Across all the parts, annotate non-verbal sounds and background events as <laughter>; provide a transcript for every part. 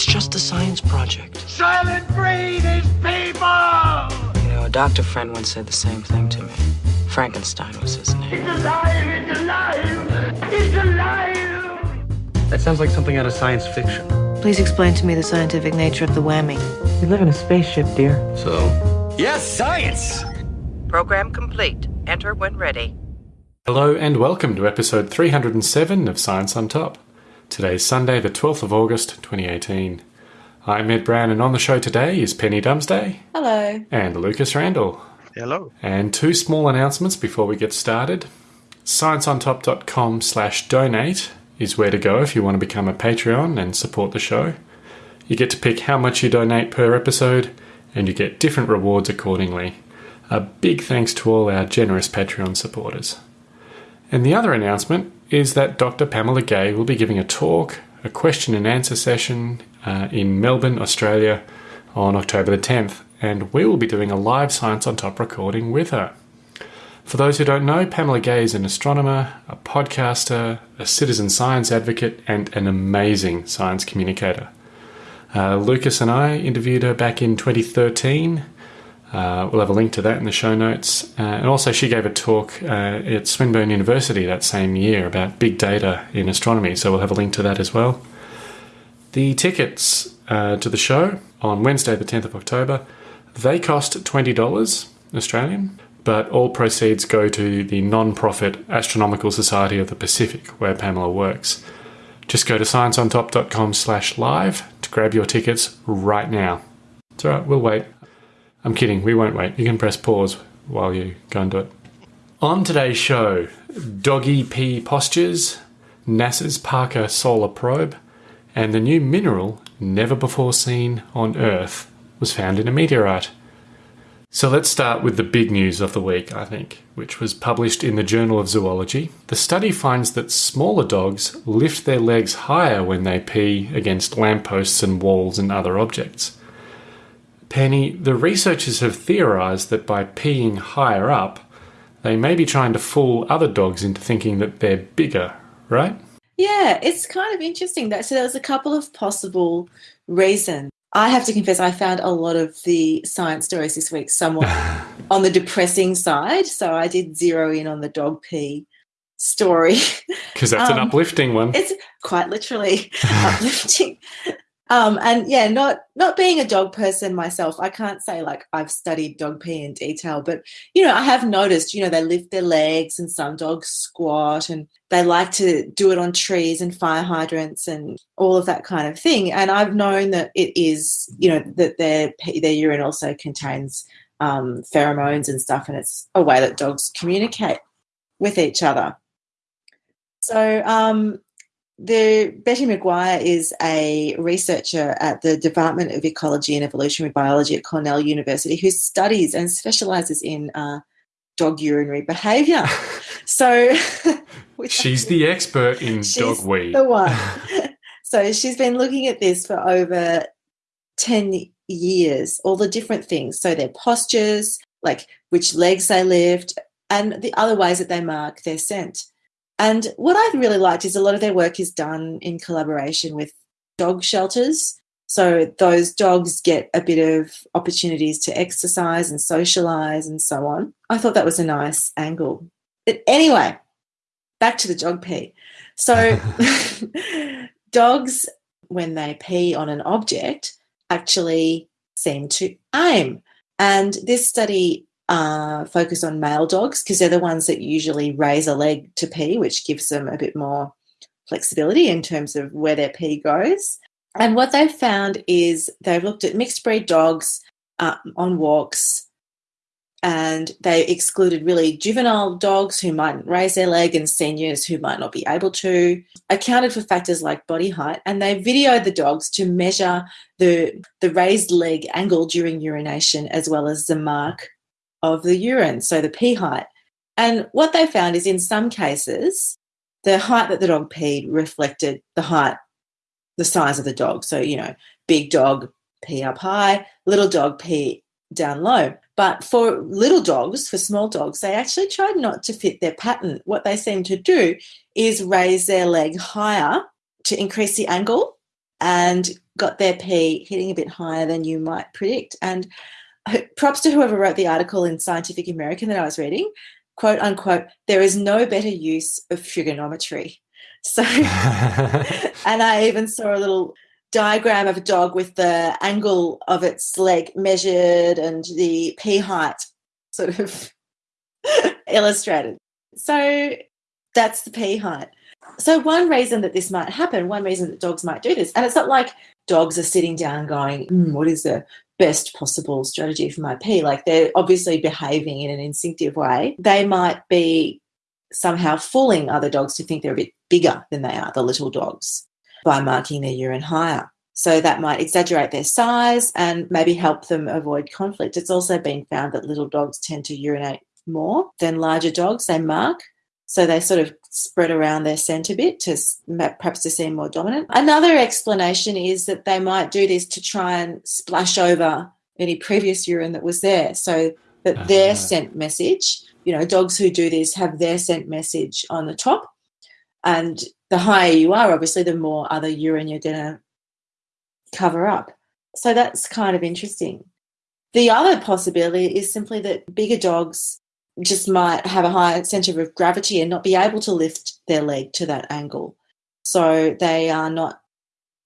It's just a science project. Soylent Green is people! You know, a doctor friend once said the same thing to me. Frankenstein was his name. It's alive! It's alive! It's alive! That sounds like something out of science fiction. Please explain to me the scientific nature of the whammy. We live in a spaceship, dear. So, Yes, science! Program complete. Enter when ready. Hello and welcome to episode 307 of Science on Top. Today's Sunday, the 12th of August, 2018. I'm Ed Brown, and on the show today is Penny Dumsday Hello. and Lucas Randall. hello. And two small announcements before we get started. ScienceOnTop.com slash donate is where to go if you want to become a Patreon and support the show. You get to pick how much you donate per episode, and you get different rewards accordingly. A big thanks to all our generous Patreon supporters. And the other announcement is that Dr. Pamela Gay will be giving a talk, a question and answer session uh, in Melbourne, Australia on October the 10th, and we will be doing a live Science on Top recording with her. For those who don't know, Pamela Gay is an astronomer, a podcaster, a citizen science advocate, and an amazing science communicator. Uh, Lucas and I interviewed her back in 2013. Uh, we'll have a link to that in the show notes. Uh, and also, she gave a talk uh, at Swinburne University that same year about big data in astronomy, so we'll have a link to that as well. The tickets uh, to the show on Wednesday, the 10th of October, they cost $20 Australian, but all proceeds go to the non profit Astronomical Society of the Pacific, where Pamela works. Just go to scienceontop.com slash live to grab your tickets right now. It's alright, we'll wait. I'm kidding, we won't wait. You can press pause while you go and do it. On today's show, doggy pee postures, NASA's Parker Solar Probe, and the new mineral never before seen on Earth was found in a meteorite. So let's start with the big news of the week, I think, which was published in the Journal of Zoology. The study finds that smaller dogs lift their legs higher when they pee against lampposts and walls and other objects. Penny, the researchers have theorized that by peeing higher up, they may be trying to fool other dogs into thinking that they're bigger, right? Yeah, it's kind of interesting that so there was a couple of possible reasons. I have to confess I found a lot of the science stories this week somewhat <laughs> on the depressing side. So I did zero in on the dog pee story. <laughs> Because that's an Um, uplifting one. It's quite literally <laughs> uplifting. Um, and yeah, not not being a dog person myself, I can't say like I've studied dog pee in detail, but you know, I have noticed, you know, they lift their legs and some dogs squat and they like to do it on trees and fire hydrants and all of that kind of thing. And I've known that it is, you know, that their their urine also contains um, pheromones and stuff, and it's a way that dogs communicate with each other. So um, the Betty McGuire is a researcher at the Department of Ecology and Evolutionary Biology at Cornell University who studies and specializes in uh, dog urinary behavior. <laughs> so <laughs> She's the expert in dog wee. The one. <laughs> so she's been looking at this for over 10 years, all the different things. So their postures, like which legs they lift, and the other ways that they mark their scent. And what I've really liked is a lot of their work is done in collaboration with dog shelters. So those dogs get a bit of opportunities to exercise and socialize and so on. I thought that was a nice angle. But anyway, back to the dog pee. So <laughs> <laughs> dogs, when they pee on an object, actually seem to aim. And this study uh, focused on male dogs because they're the ones that usually raise a leg to pee, which gives them a bit more flexibility in terms of where their pee goes. And what they've found is they've looked at mixed breed dogs uh, on walks and they excluded really juvenile dogs who mightn't raise their leg and seniors who might not be able to accounted for factors like body height and they videoed the dogs to measure the the raised leg angle during urination as well as the mark of the urine so the pee height and what they found is in some cases the height that the dog peed reflected the height the size of the dog so you know big dog pee up high little dog pee down low but for little dogs, for small dogs, they actually tried not to fit their pattern. What they seem to do is raise their leg higher to increase the angle and got their P hitting a bit higher than you might predict. And <laughs> props to whoever wrote the article in Scientific American that I was reading, quote unquote, there is no better use of trigonometry. <laughs> So, <laughs> and I even saw a little diagram of a dog with the angle of its leg measured and the P height sort of illustrated. So that's the P height. So one reason that this might happen, one reason that dogs might do this, and it's not like dogs are sitting down going, mm, "What is the best possible strategy for my P?" Like they're obviously behaving in an instinctive way. They might be somehow fooling other dogs to think they're a bit bigger than they are, the little dogs, by marking their urine higher. So that might exaggerate their size and maybe help them avoid conflict. It's also been found that little dogs tend to urinate more than larger dogs. They mark so they sort of spread around their scent a bit to perhaps to seem more dominant. Another explanation is that they might do this to try and splash over any previous urine that was there so that uh-huh. their scent message, you know, dogs who do this have their scent message on the top. And the higher you are, obviously, the more other urine you're going to cover up. So that's kind of interesting. The other possibility is simply that bigger dogs just might have a higher center of gravity and not be able to lift their leg to that angle. So they are not,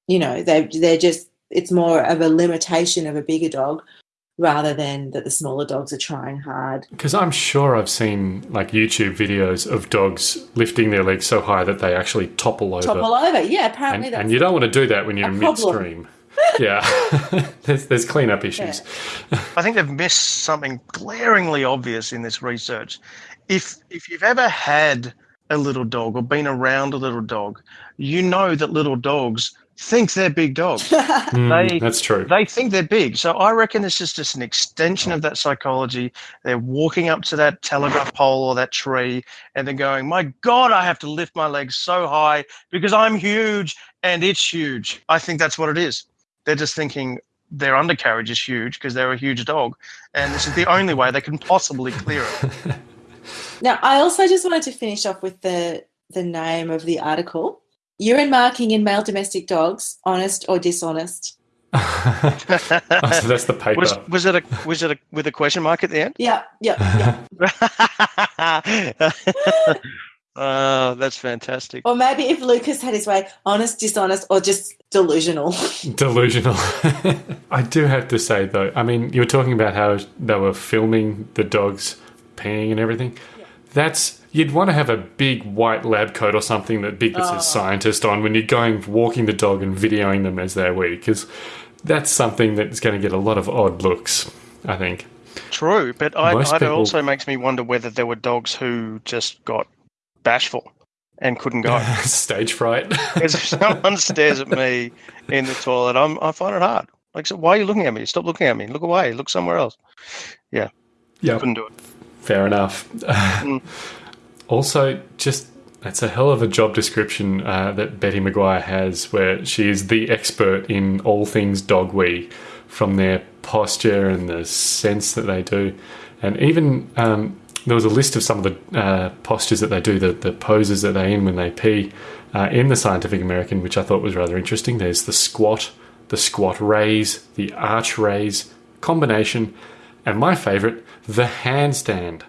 you know, they they're just it's more of a limitation of a bigger dog rather than that the smaller dogs are trying hard. Because I'm sure I've seen like YouTube videos of dogs lifting their legs so high that they actually topple over. Topple over, yeah. Apparently, and, and you don't want to do that when you're in midstream yeah, <laughs> there's, there's cleanup issues. Yeah. I think they've missed something glaringly obvious in this research. If if you've ever had a little dog or been around a little dog, you know that little dogs think they're big dogs. <laughs> mm, they, that's true. They think they're big. So I reckon this is just an extension of that psychology. They're walking up to that telegraph pole or that tree and they're going, My God, I have to lift my legs so high because I'm huge and it's huge. I think that's what it is. They're just thinking their undercarriage is huge because they're a huge dog, and this is the only way they can possibly clear it. <laughs> Now, I also just wanted to finish off with the the name of the article: urine marking in male domestic dogs, honest or dishonest. <laughs> <laughs> oh, so that's the paper. Was, was, it a was it a with a question mark at the end? Yeah, yeah, yeah. Oh, that's fantastic. Or maybe if Lucas had his way, honest, dishonest, or just delusional. <laughs> Delusional. <laughs> I do have to say, though, I mean, you were talking about how they were filming the dogs peeing and everything. Yeah. That's you'd want to have a big white lab coat or something that big that says oh. scientist on when you're going walking the dog and videoing them as they wee, because that's something that's going to get a lot of odd looks. I think. True, but I, it people, also makes me wonder whether there were dogs who just got bashful and couldn't go. <laughs> Stage fright. <laughs> if someone stares at me in the toilet, I'm, I find it hard. Like, so why are you looking at me? Stop looking at me. Look away. Look somewhere else. Yeah. Yeah. Couldn't do it. Fair enough. Mm. <laughs> also, just it's a hell of a job description uh, that Betty McGuire has, where she is the expert in all things dog wee, from their posture and the sense that they do, and even um, there was a list of some of the uh, postures that they do, the, the poses that they're in when they pee uh, in the Scientific American, which I thought was rather interesting. There's the squat, the squat raise, the arch raise combination, and my favorite, the handstand.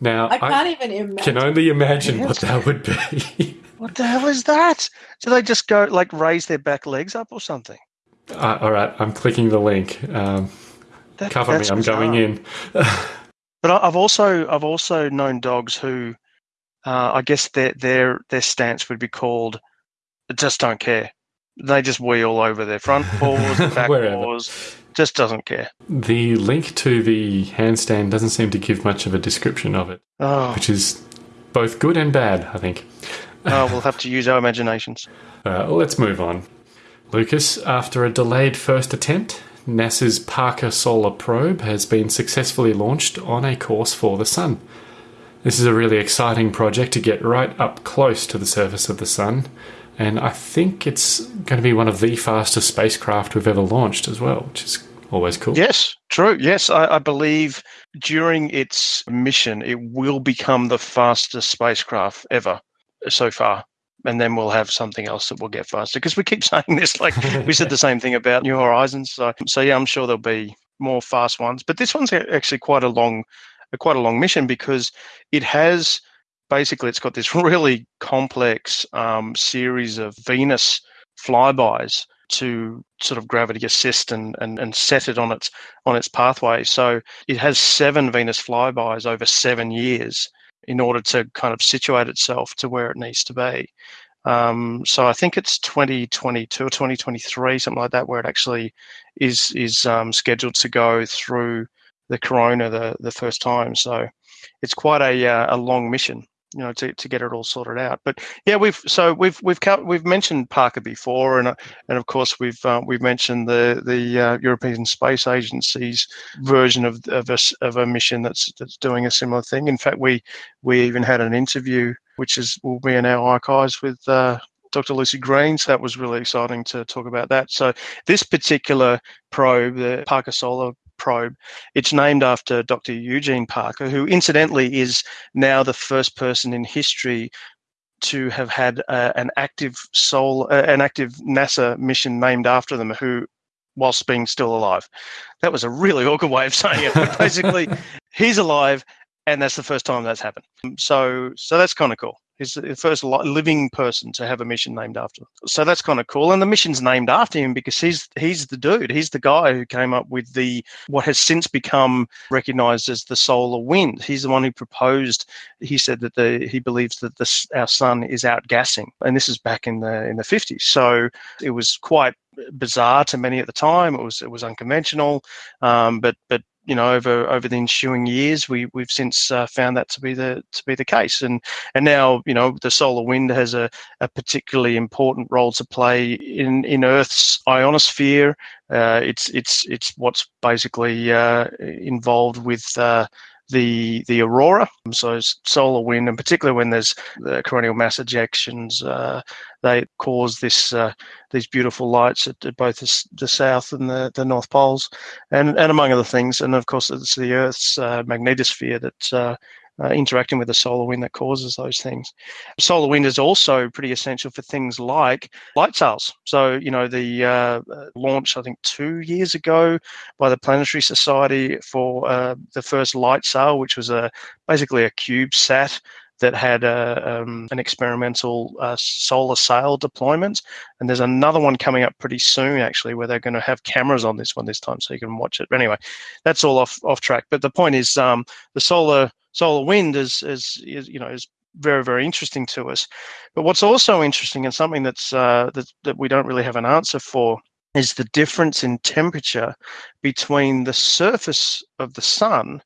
Now, I can't I even imagine. Can only imagine what that would be. <laughs> what the hell is that? Do they just go like raise their back legs up or something? Uh, all right, I'm clicking the link. Um, that, cover me, I'm bizarre. going in. <laughs> But I've also I've also known dogs who, uh, I guess their their their stance would be called, just don't care. They just wheel all over their front <laughs> paws, back paws, just doesn't care. The link to the handstand doesn't seem to give much of a description of it, oh. which is both good and bad, I think. oh, we'll have to use our imaginations. <laughs> Uh, let's move on. Lucas, after a delayed first attempt, NASA's Parker Solar Probe has been successfully launched on a course for the Sun. This is a really exciting project to get right up close to the surface of the Sun, and I think it's going to be one of the fastest spacecraft we've ever launched as well, which is always cool. Yes, true. Yes, I, I believe during its mission, it will become the fastest spacecraft ever so far. And then we'll have something else that will get faster. Because we keep <laughs> saying this, like we said the same thing about New Horizons. So, so yeah, I'm sure there'll be more fast ones. But this one's actually quite a long, quite a long mission because it has basically it's got this <laughs> really complex um, series of Venus flybys to sort of gravity assist and, and, and set it on its on its pathway. So it has seven Venus flybys over seven years in order to kind of situate itself to where it needs to be. Um, so I think it's 2022 or 2023, something like that, where it actually is is um, scheduled to go through the corona the the first time. So it's quite a uh, a long mission you know to, to get it all sorted out but yeah we've so we've we've we've mentioned Parker before and uh, and of course we've uh, we've mentioned the the uh, European Space Agency's version of of a, of a mission that's that's doing a similar thing in fact we we even had an interview which is will be in our archives with uh, Dr. Lucy Green. So that was really exciting to talk about that. So this particular probe, the Parker Solar probe. It's named after Dr. Eugene Parker, who incidentally is now the first person in history to have had uh, an active soul, uh, an active NASA mission named after them, who, whilst being still alive, that was a really <laughs> awkward way of saying it. But basically, <laughs> he's alive, and that's the first time that's happened. So, so that's kind of cool. He's the first living person to have a mission named after him. So that's kind of cool. And the mission's named after him because he's he's the dude. He's the guy who came up with the what has since become recognized as the solar wind. He's the one who proposed. He said that the he believes that our sun is outgassing, and this is back in the in the 50s. So it was quite bizarre to many at the time. It was it was unconventional, um, but but you know over over the ensuing years we we've since uh, found that to be the to be the case. And and now you know the solar wind has a, a particularly important role to play in in earth's ionosphere. Uh, it's it's it's what's basically uh, involved with uh, the the aurora. So solar wind, and particularly when there's the coronal mass ejections, uh, they cause this uh, these beautiful lights at, at both the, the, south and the, the north poles, and and among other things. And of course, it's the Earth's uh, magnetosphere that uh, uh, interacting with the solar wind that causes those things. Solar wind is also pretty essential for things like light sails. So, you know, the uh, uh launch, I think, two years ago by the Planetary Society for uh, the first light sail, which was a basically a CubeSat that had a, um, an experimental uh, solar sail deployment. And there's another one coming up pretty soon, actually, where they're going to have cameras on this one this time so you can watch it. But anyway, that's all off, off track. But the point is um, the solar solar wind is, is, is you know is very very interesting to us. But what's also interesting and something that's uh, that that we don't really have an answer for is the difference in temperature between the surface of the sun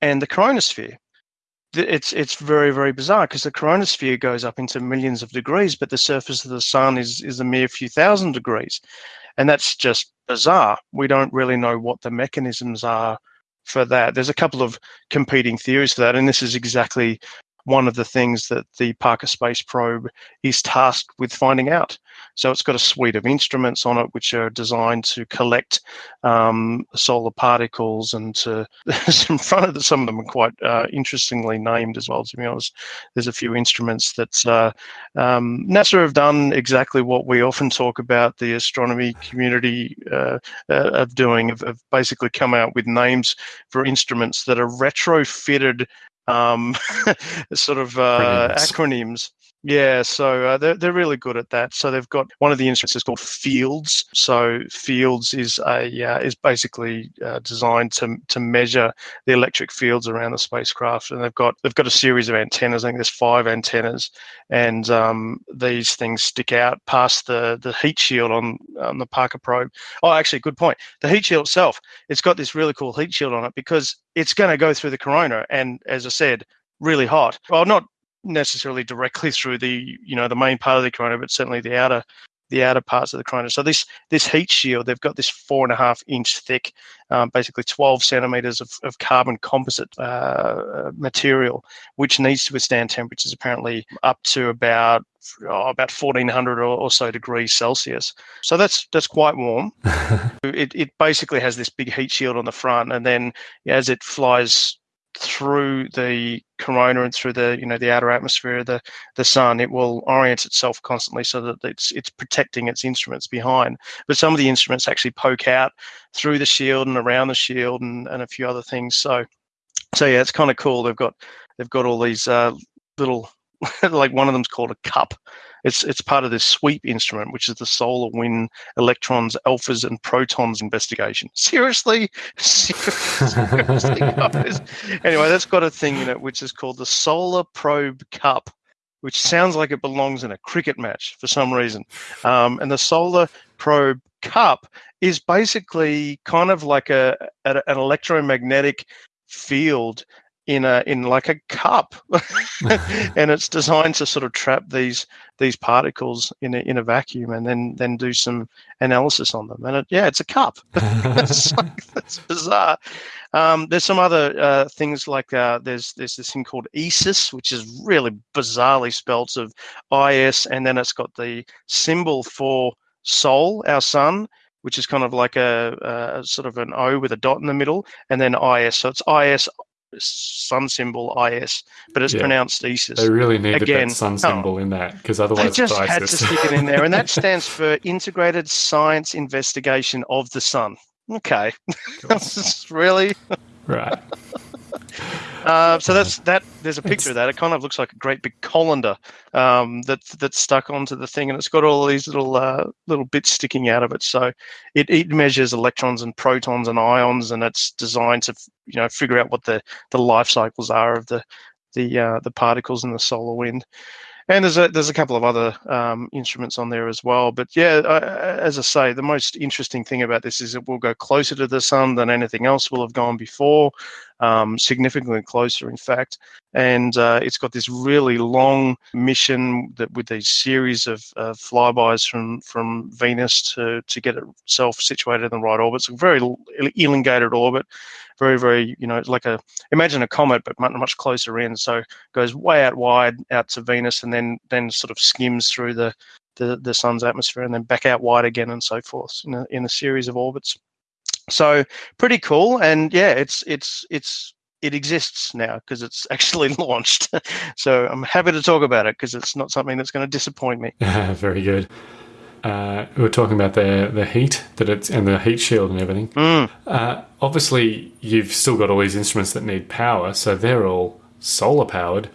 and the chromosphere. It's it's very very bizarre because the chromosphere goes up into millions of degrees, but the surface of the sun is is a mere few thousand degrees, and that's just bizarre. We don't really know what the mechanisms are for that. There's a couple of competing theories for that, and this is exactly one of the things that the Parker Space Probe is tasked with finding out. So it's got a suite of instruments on it which are designed to collect um, solar particles and to <laughs> in front of the, some of them are quite uh, interestingly named as well. To be honest, there's a few instruments that uh, um, NASA have done exactly what we often talk about the astronomy community uh, uh of doing, of, basically come out with names for instruments that are retrofitted um, <laughs> sort of uh, acronyms. Yeah, so uh, they're they're really good at that. So they've got one of the instruments is called Fields. So Fields is a uh, is basically uh, designed to to measure the electric fields around the spacecraft, and they've got they've got a series of antennas. I think there's five antennas, and um, these things stick out past the the heat shield on on the Parker probe. Oh, actually, good point. The heat shield itself, it's got this really cool heat shield on it because it's going to go through the corona, and as I said, really hot. Well, not necessarily directly <laughs> through the you know the main part of the corona, but certainly the outer the outer parts of the corona. So this this heat shield, they've got this four and a half inch thick, um, basically 12 centimeters of, of carbon composite uh, material, which needs to withstand temperatures apparently up to about oh, about 1400 or, or, so degrees Celsius. So that's that's quite warm. <laughs> it, it basically has this big heat shield on the front, and then as it flies through the corona and through the you know the outer atmosphere of the the sun it will orient itself constantly so that it's it's protecting its instruments behind. But some of the instruments actually poke out through the shield and around the shield and, and a few other things. So so yeah it's kind of cool. They've got they've got all these uh, little <laughs> like one of them's called a cup it's it's part of this SWEAP instrument, which is the solar wind electrons, alphas, and protons investigation. <laughs> Seriously, seriously. Anyway, that's got a thing in it which is called the Solar Probe Cup, which sounds like it belongs in a cricket match for some reason. Um, and the Solar Probe Cup is basically kind of like a, a an electromagnetic field in a in like a cup. <laughs> <laughs> And it's designed to sort of trap these these particles in a, in a vacuum and then then do some analysis on them. And it, yeah it's a cup. <laughs> It's, like, bizarre. Um, there's some other uh, things like uh, there's there's this thing called ISIS which is really bizarrely spelt of is and then it's got the symbol for sol our sun which is kind of like a, a, sort of an O with a dot in the middle, and then IS. So it's IS sun symbol IS, but it's yeah. pronounced ISIS. They really needed Again, that sun oh, symbol oh, in that because otherwise, they just had to <laughs> stick it in there, and that stands for Integrated Science Investigation of the Sun. Okay, <laughs> really right. Uh, so that's that. There's a picture of that. It kind of looks like a great big colander um, that that's stuck onto the thing, and it's got all these little uh, little bits sticking out of it. So it, it measures electrons and protons and ions, and it's designed to you know figure out what the the life cycles are of the the uh, the particles in the solar wind and there's a there's a couple of other um, instruments on there as well. But yeah, uh, as I say, the most interesting thing about this is it will go closer to the sun than anything else will have gone before, um, significantly closer, in fact. And uh, it's got this really long mission that with these series of uh, flybys from from Venus to to get itself situated in the right orbit. It's a very elongated orbit very, very, you know, it's like a imagine a comet, but much, much closer in. So goes way out wide out to Venus, and then then sort of skims through the the, the sun's atmosphere, and then back out wide again, and so forth in a, in a series of orbits. So pretty cool, and yeah, it's it's it's it exists now because it's <laughs> actually launched. <laughs> so I'm happy to talk about it because it's not something that's going to disappoint me. <laughs> Very good uh, we were talking about the the heat that it's and the heat shield and everything. Mm. Uh, obviously, you've still got all these instruments that need power, so they're all solar powered.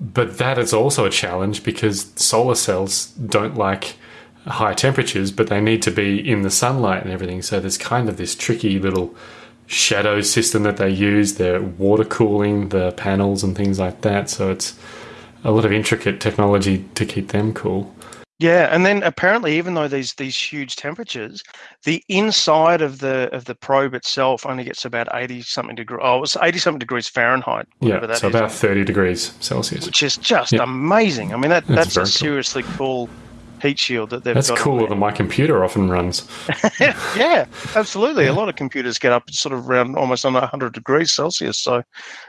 But that is also a challenge because solar cells don't like high temperatures, but they need to be in the sunlight and everything. So there's kind of this tricky little shadow system that they use. They're water cooling the panels and things like that. So it's a lot of intricate technology to keep them cool. Yeah, and then apparently, even though these these huge temperatures, the inside of the of the probe itself only gets about eighty something degrees. Oh, it's eighty something degrees Fahrenheit. Yeah, so is, about thirty degrees Celsius, which is just yeah. amazing. I mean, that that's, that's a seriously cool. heat shield that they've That's cooler than my computer often runs. <laughs> yeah, absolutely. A lot of computers get up sort of around almost on 100 degrees Celsius. So,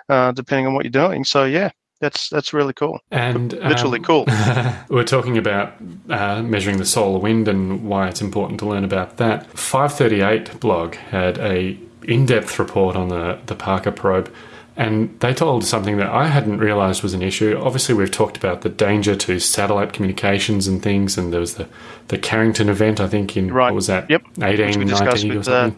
uh, depending on what you're doing. So, yeah, that's that's really cool. And literally um, cool. <laughs> we're talking about uh, measuring the solar wind and why it's important to learn about that. 538 blog had a in-depth report on the the Parker probe. And they told something that I hadn't realized was an issue. Obviously, we've talked about the danger to satellite communications and things, and there was the, the Carrington event, I think, in right. what was that? Yep. 18, 19 or something. Uh,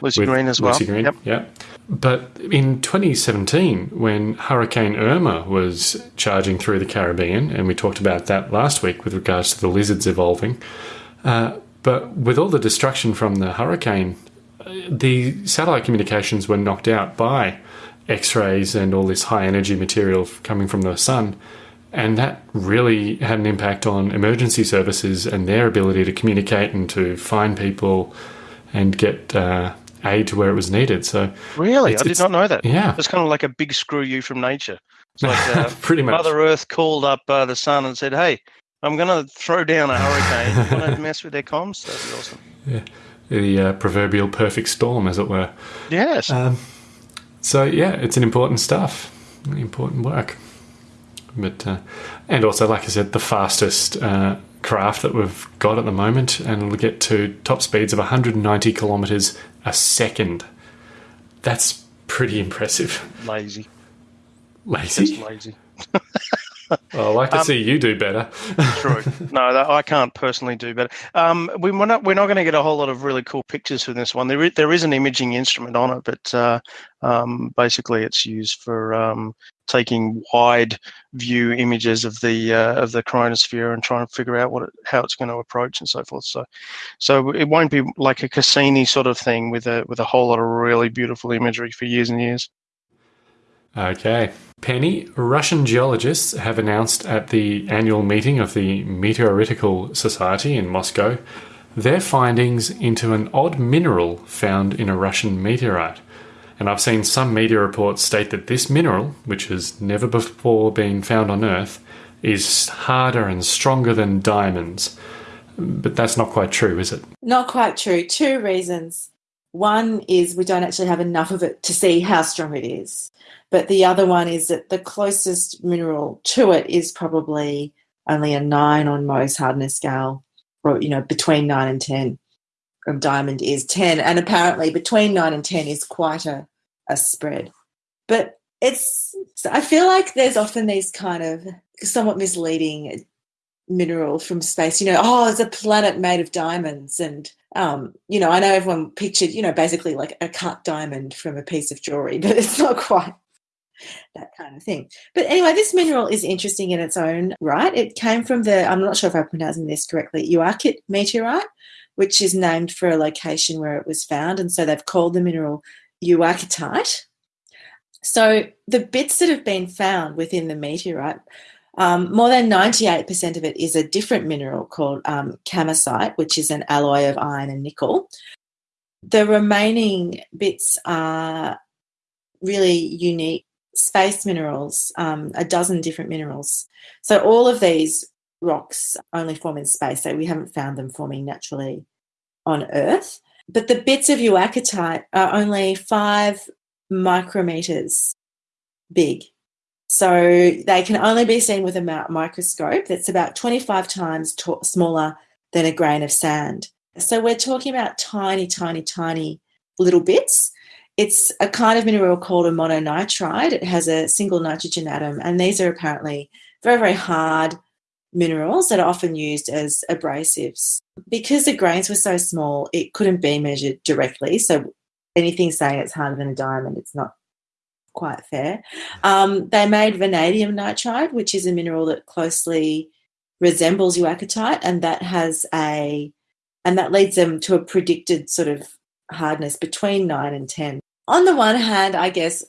Lucy Green as well. Lucy Green, yep. yeah. But in 2017, when Hurricane Irma was charging through the Caribbean, and we talked about that last week with regards to the lizards evolving, uh, but with all the destruction from the hurricane, the satellite communications were knocked out by X rays and all this high energy material coming from the sun. And that really had an impact on emergency services and their ability to communicate and to find people and get uh, aid to where it was needed. So really, I did not know that. Yeah, it's kind of like a big screw you from nature. It's like <laughs> uh, pretty much Mother Earth called up uh, the sun and said, "Hey, I'm going to throw down a hurricane. Want to <laughs> mess with their comms? That'd be awesome." Yeah, the uh, proverbial perfect storm, as it were. Yes. Um, so yeah, it's an important stuff, important work. But uh, and also, like I said, the fastest uh, craft that we've got at the moment, and it'll get to top speeds of 190 kilometers a second. That's pretty impressive. Lazy. Lazy. Just lazy. <laughs> Well, I'd like to see you do better. True. <laughs> No, that, I can't personally do better. Um, we, we're not we're not going to get a whole lot of really cool pictures from this one. There is, there is an imaging instrument on it, but uh, um, basically it's used for um, taking wide view images of the uh, of the chromosphere and trying to figure out what it, how it's going to approach and so forth. So, so it won't be like a Cassini sort of thing with a with a whole lot of really beautiful imagery for years and years. Okay. Penny, Russian geologists have announced at the annual meeting of the Meteoritical Society in Moscow their findings into an odd mineral found in a Russian meteorite. And I've seen some media reports state that this mineral, which has never before been found on Earth, is harder and stronger than diamonds. But that's not quite true, is it? Not quite true. Two reasons. One is we don't actually have enough of it to see how strong it is. But the other one is that the closest mineral to it is probably only a nine on Mohs hardness scale, or, you know, between nine and 10 from diamond is 10. And apparently between 9 and 10 is quite a, a spread. But it's, I feel like there's often these kind of somewhat misleading mineral from space, you know, oh, it's a planet made of diamonds. And, um, you know, I know everyone pictured, you know, basically like a cut diamond from a piece of jewelry, <laughs> but it's not quite that kind of thing. But anyway, this mineral is interesting in its own right. It came from the, I'm not sure if I'm pronouncing this correctly, Uakit meteorite, which is named for a location where it was found. And so they've called the mineral Uakitite. So the bits that have been found within the meteorite, um, more than 98% of it is a different mineral called um, which is an alloy of iron and nickel. The remaining bits are really unique space minerals, um, a dozen different minerals. So all of these rocks only form in space, so we haven't found them forming naturally on Earth. But the bits of uakitite are only five micrometers big. So they can only be seen with a microscope that's about 25 times t- smaller than a grain of sand. So we're talking about tiny, tiny, tiny little bits. It's a kind of mineral called a mononitride. It has a single nitrogen atom, and these are apparently very, very hard minerals that are often used as abrasives. Because the grains were so small, it couldn't be measured directly. So anything saying it's harder than a diamond, it's not quite fair. Um, they made vanadium nitride, which is a mineral that closely resembles uakitite, and that has a and that leads them to a predicted sort of hardness between nine and ten on the one hand, I guess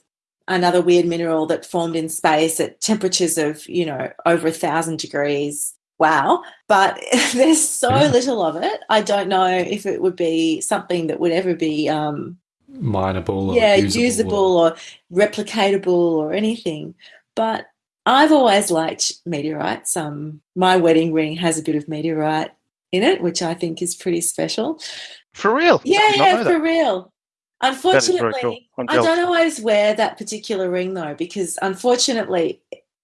another weird mineral that formed in space at temperatures of, you know, over a thousand degrees. Wow. But <laughs> there's so little of it. I don't know if it would be something that would ever be um mineable yeah, usable, usable or, or replicatable or anything. But I've always liked meteorites. Um, my wedding ring has a bit of meteorite in it, which I think is pretty special. For real? Yeah, yeah, for real. Unfortunately, cool. I don't always wear that particular ring though, because unfortunately,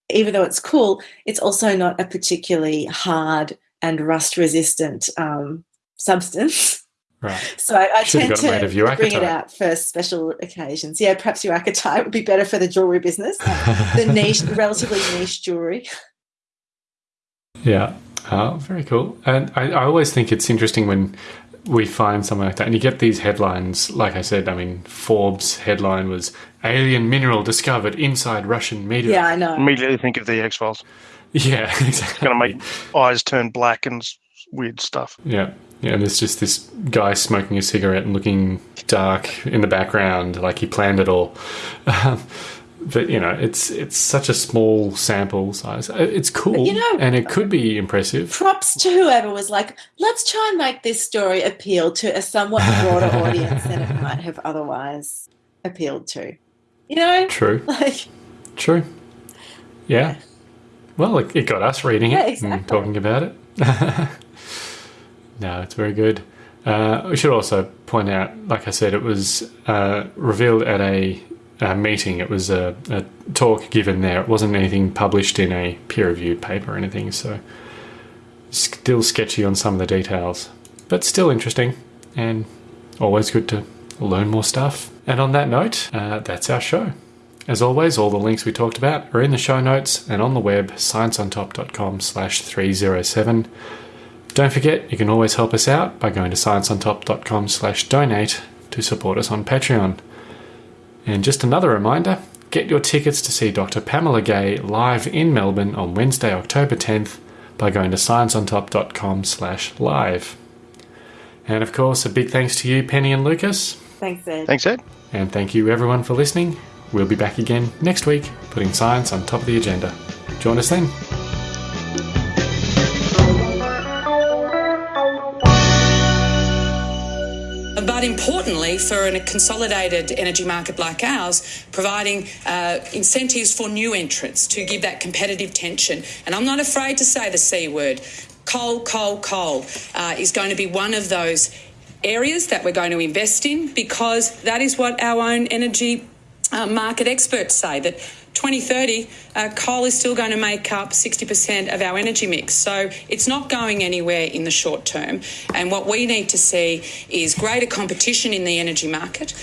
even though it's cool, it's also not a particularly hard and rust resistant um, substance. Right. <laughs> So I, I tend to bring it out for special occasions. Yeah, perhaps uakitite would be better for the jewelry business, the <laughs> niche, relatively niche jewelry. Yeah. Oh, very cool. And I, I always think it's interesting when we find something like that. And you get these headlines, like I said, I mean, Forbes headline was Alien Mineral Discovered Inside Russian Meteor. Yeah, I know. Immediately think of the X Files. Yeah, <laughs> exactly. It's going to make eyes turn black and weird stuff. Yeah. Yeah, and there's just this guy smoking a cigarette and looking dark in the background, like he planned it all. Um, <laughs> but you know, it's it's such a small sample size. Uh, it's cool, you know, and it could be impressive. Props to whoever was like, let's try and make this story appeal to a somewhat broader <laughs> audience than it might have otherwise appealed to. You know, true, <laughs> like true, yeah. yeah. Well, it, it, got us reading yeah, it exactly. and talking about it. <laughs> no, it's very good. Uh, we should also point out, like I said, it was uh, revealed at a a meeting. It was a, a, talk given there. It wasn't anything published in a peer-reviewed paper or anything. So still sketchy on some of the details, but still interesting and always good to learn more stuff. And on that note, uh, that's our show. As always, all the links we talked about are in the show notes and on the web, scienceontop.com slash 307. Don't forget, you can always help us out by going to scienceontop.com slash donate to support us on Patreon. And just another reminder, get your tickets to see Dr. Pamela Gay live in Melbourne on Wednesday, October 10th by going to scienceontop.com slash live. And of course, a big thanks to you, Penny and Lucas. Thanks, Ed. Thanks, Ed. And thank you everyone for listening. We'll be back again next week, putting science on top of the agenda. Join us then. But for a consolidated energy market like ours, providing uh, incentives for new entrants to give that competitive tension. And I'm not afraid to say the C word coal, coal, coal uh, is going to be one of those areas that we're going to invest in because that is what our own energy uh, market experts say that 2030 uh, coal is still going to make up 60% of our energy mix. So it's not going anywhere in the short term. And what we need to see is greater competition in the energy market